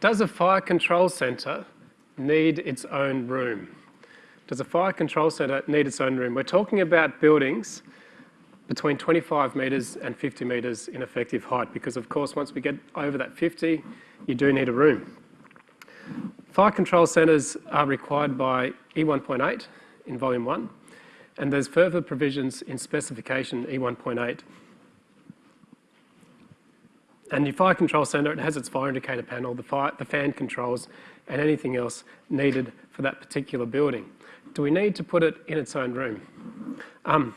does a fire control centre need its own room? Does a fire control centre need its own room? We're talking about buildings between 25 metres and 50 metres in effective height because of course once we get over that 50 you do need a room. Fire control centres are required by E1.8 in volume 1 and there's further provisions in specification E1.8 and the fire control centre, it has its fire indicator panel, the, fire, the fan controls, and anything else needed for that particular building. Do we need to put it in its own room? Um,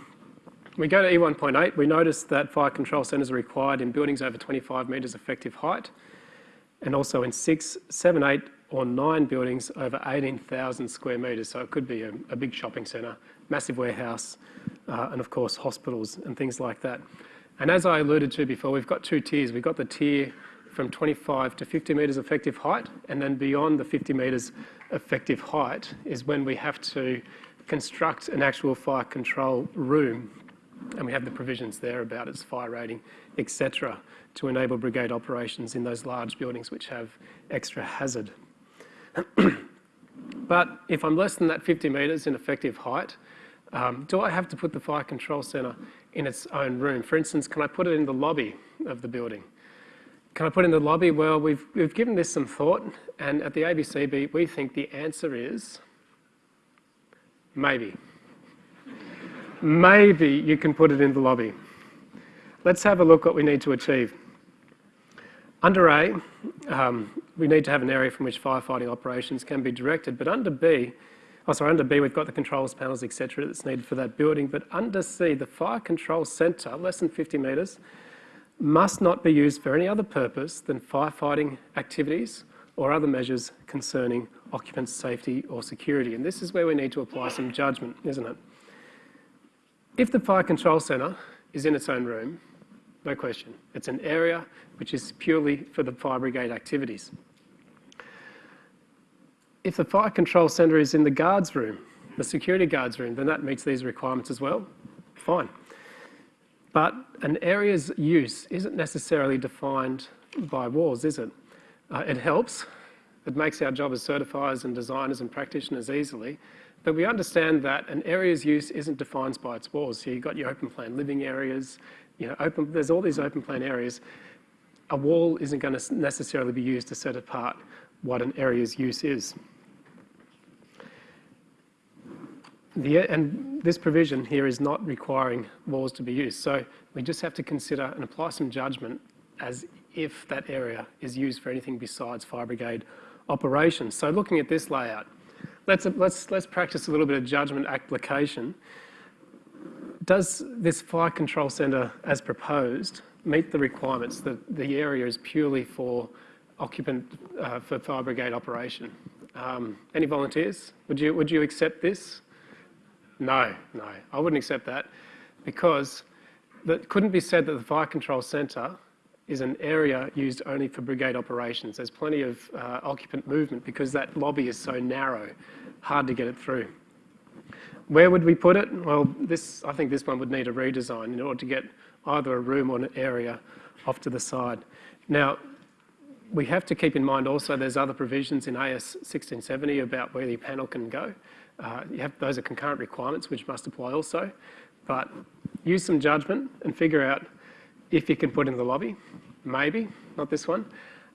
we go to E1.8, we notice that fire control centres are required in buildings over 25 metres effective height, and also in six, seven, eight, or nine buildings over 18,000 square metres. So it could be a, a big shopping centre, massive warehouse, uh, and of course hospitals and things like that. And as I alluded to before, we've got two tiers. We've got the tier from 25 to 50 metres effective height, and then beyond the 50 metres effective height is when we have to construct an actual fire control room, and we have the provisions there about its fire rating, etc., to enable brigade operations in those large buildings which have extra hazard. but if I'm less than that 50 metres in effective height, um, do I have to put the fire control centre in its own room? For instance, can I put it in the lobby of the building? Can I put it in the lobby? Well, we've, we've given this some thought, and at the ABCB, we think the answer is maybe. maybe you can put it in the lobby. Let's have a look what we need to achieve. Under A, um, we need to have an area from which firefighting operations can be directed, but under B, Oh, sorry, under B, we've got the controls panels, etc., that's needed for that building. But under C, the fire control centre, less than 50 metres, must not be used for any other purpose than firefighting activities or other measures concerning occupant safety or security. And this is where we need to apply some judgment, isn't it? If the fire control centre is in its own room, no question, it's an area which is purely for the fire brigade activities. If the fire control centre is in the guards room, the security guards room, then that meets these requirements as well. Fine. But an area's use isn't necessarily defined by walls, is it? Uh, it helps. It makes our job as certifiers and designers and practitioners easily. But we understand that an area's use isn't defined by its walls. So you've got your open plan living areas, you know, open, there's all these open plan areas. A wall isn't going to necessarily be used to set apart what an area's use is. The, and this provision here is not requiring walls to be used. So we just have to consider and apply some judgment as if that area is used for anything besides fire brigade operations. So looking at this layout, let's, let's, let's practice a little bit of judgment application. Does this fire control centre as proposed meet the requirements that the area is purely for occupant uh, for fire brigade operation? Um, any volunteers? Would you, would you accept this? No, no, I wouldn't accept that because it couldn't be said that the Fire Control Centre is an area used only for brigade operations. There's plenty of uh, occupant movement because that lobby is so narrow, hard to get it through. Where would we put it? Well, this, I think this one would need a redesign in order to get either a room or an area off to the side. Now, we have to keep in mind also there's other provisions in AS 1670 about where the panel can go. Uh, have, those are concurrent requirements which must apply also. But use some judgment and figure out if you can put in the lobby, maybe, not this one,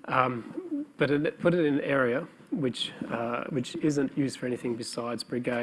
um, but put it in an area which, uh, which isn't used for anything besides brigade